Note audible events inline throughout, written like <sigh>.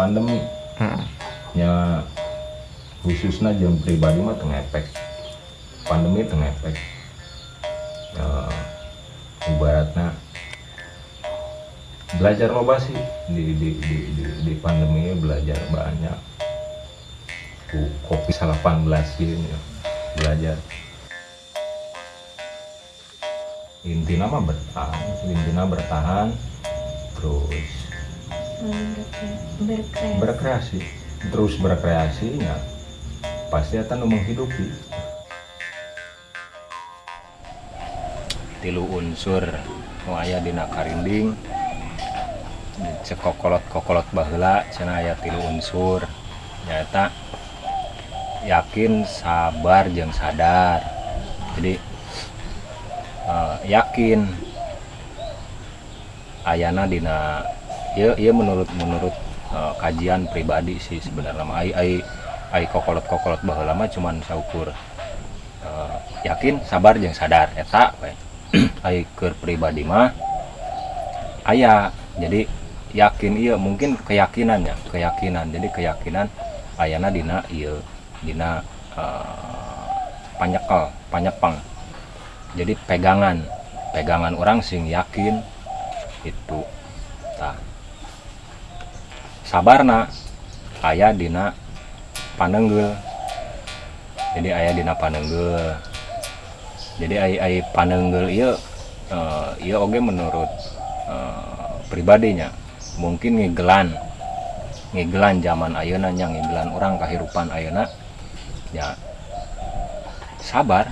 pandemi. Hmm. nya khususnya jam pribadi mah tengepek pandemi tengepek ya, ibaratnya belajar loba sih. Di di di di, di pandemi ini belajar banyak. Ku kopi 18 gitu ya. Belajar. Intinya mah bertahan intinya bertahan. Terus berkreasi. Berkreasi. Terus berkreasi ya pasti akan menghidupi. Tilu unsur nu aya dina karinding cek kokolot kokolot baheula cenah aya tilu unsur. Nyata yakin sabar jeung sadar. Jadi eh, yakin ayana dina ya ya menurut menurut eh, kajian pribadi sih sebenarnya mah. Ai ai ai kokolot kokolot baheula mah cuman saukur eh, yakin sabar jeung sadar eta <clears throat> ai keur pribadi mah aya jadi yakin iya mungkin keyakinannya keyakinan. Jadi keyakinan ayana dina iya dina eh, panyekel panyepeng jadi pegangan pegangan orang sing yakin itu tah sabarna aya dina panenggel. Jadi aya dina panenggel. Jadi ai panenggel ieu eh, ieu oge menurut eh, pribadinya. Mungkin ngigelan ngigelan zaman ayeuna nya ngigelan orang kahirupan ayeuna ya sabar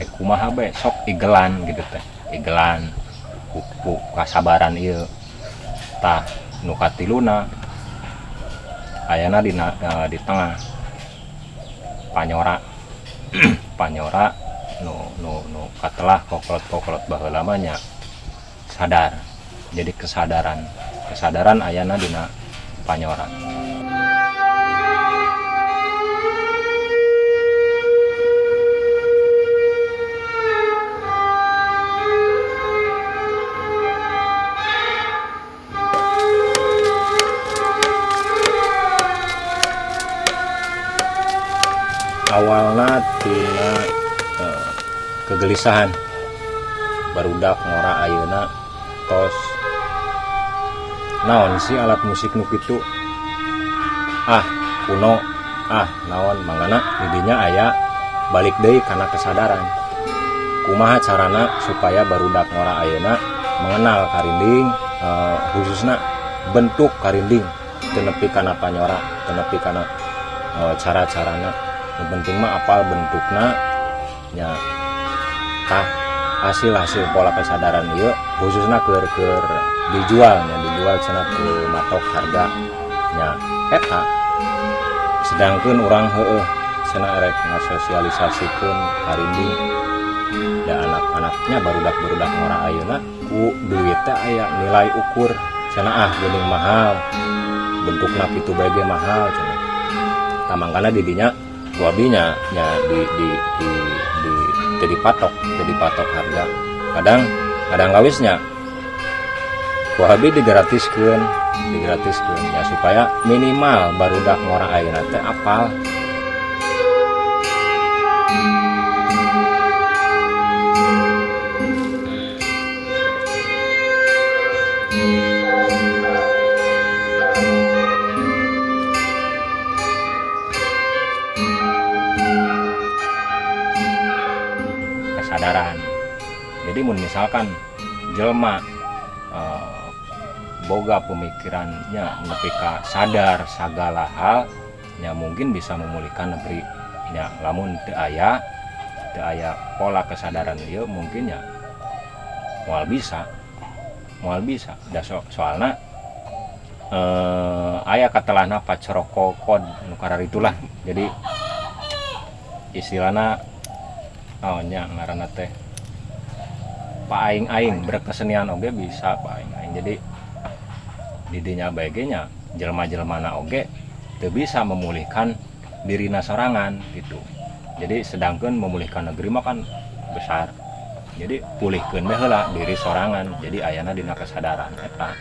eh kumaha be sok igelan gitu teh. Igelan kasabaran ieu. Tah nu katiluna ayana di eh, di tengah. Panyora. <clears throat> Panyora nu nu nu katelah kokolot kokolot baheula mah nya sadar. Jadi kesadaran. Kesadaran ayana dina panyora awalnatina eh, kegelisahan. Barudak ngora Ayeuna tos. Naon sih alat musik nu kitu? Ah kuno. Ah naon mangana? Didinya aya balik deui karena kesadaran. Kumaha carana supaya barudak ngora Ayeuna mengenal karinding eh, khususnya bentuk karinding. Tenepi kana panyora tenepi kana eh, cara-carana. Yang penting mah apal bentukna nya tah hasil hasil pola kesadaran ieu khususnya keur keur dijualnya dijual cenah ke matok harga nya eta. Sedangkan orang heeh cenah rek ngasosialisasikeun karinding da anak-anaknya barudak barudak ngora ayeuna ku duit teh aya nilai ukur cenah ah geuning mahal bentukna kitu bae ge mahal cenah. Tamangkana didinya wabinya nya di di di di jadi patok jadi patok harga. Kadang kadang gawisnya. Wabi digratiskeun digratiskeun ya supaya minimal barudak ngora ayeuna teh apal kesadaran. Jadi misalkan jelma eh, boga pemikirannya nepi ka sadar segala hal ya mungkin bisa memulihkan negeri. Ya lamun teu aya teu aya pola kesadaran ieu mungkin ya moal bisa moal bisa. Da so, soalna eh, aya katelahna paceroko kod nu karar itulah jadi istilahna oh nya ngaranna teh. Paing-aing berkesenian oge bisa paing-aing jadi didinya baiknya jelma-jelmana oge teu bisa memulihkan dirina sorangan gitu. Jadi sedangkan memulihkan negeri mah kan besar. Jadi pulihkeun bae heula diri sorangan. Jadi ayana dina kesadaran eta